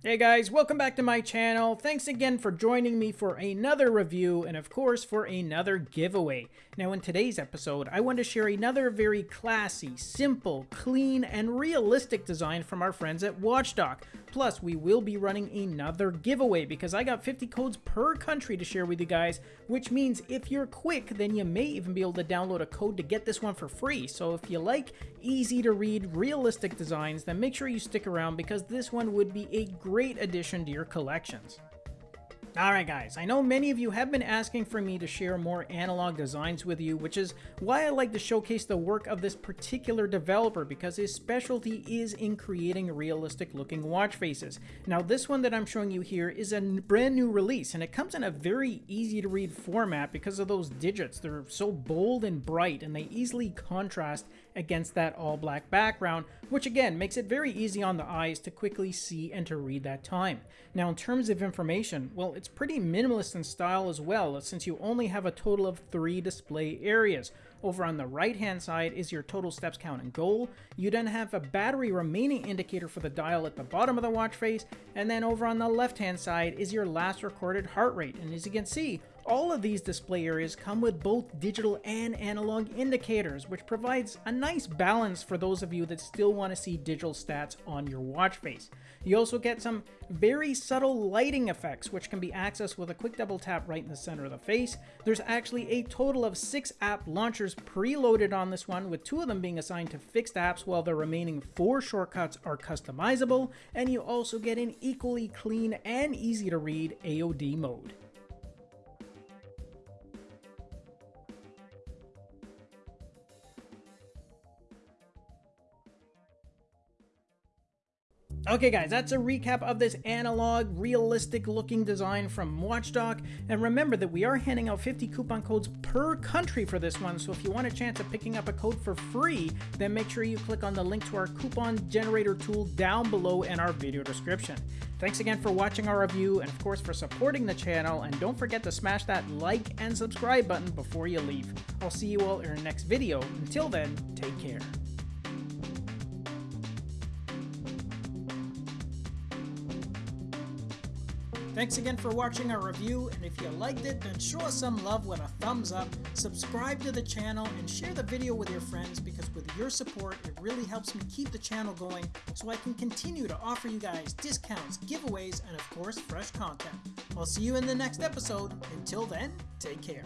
Hey guys, welcome back to my channel. Thanks again for joining me for another review and of course for another giveaway. Now in today's episode, I want to share another very classy, simple, clean, and realistic design from our friends at Watchdog. Plus, we will be running another giveaway because I got 50 codes per country to share with you guys, which means if you're quick, then you may even be able to download a code to get this one for free. So if you like easy to read, realistic designs, then make sure you stick around because this one would be a great addition to your collections. Alright guys, I know many of you have been asking for me to share more analog designs with you, which is why I like to showcase the work of this particular developer because his specialty is in creating realistic looking watch faces. Now this one that I'm showing you here is a brand new release and it comes in a very easy to read format because of those digits. They're so bold and bright and they easily contrast against that all black background, which again makes it very easy on the eyes to quickly see and to read that time. Now in terms of information, well it's pretty minimalist in style as well since you only have a total of three display areas. Over on the right hand side is your total steps count and goal. You then have a battery remaining indicator for the dial at the bottom of the watch face. And then over on the left hand side is your last recorded heart rate. And as you can see, all of these display areas come with both digital and analog indicators, which provides a nice balance for those of you that still want to see digital stats on your watch face. You also get some very subtle lighting effects, which can be accessed with a quick double tap right in the center of the face. There's actually a total of six app launchers preloaded on this one, with two of them being assigned to fixed apps, while the remaining four shortcuts are customizable, and you also get an equally clean and easy to read AOD mode. Okay guys, that's a recap of this analog, realistic looking design from Watchdog. And remember that we are handing out 50 coupon codes per country for this one, so if you want a chance of picking up a code for free, then make sure you click on the link to our coupon generator tool down below in our video description. Thanks again for watching our review and of course for supporting the channel and don't forget to smash that like and subscribe button before you leave. I'll see you all in our next video. Until then, take care. Thanks again for watching our review, and if you liked it, then show us some love with a thumbs up, subscribe to the channel, and share the video with your friends because with your support, it really helps me keep the channel going so I can continue to offer you guys discounts, giveaways, and of course, fresh content. I'll see you in the next episode. Until then, take care.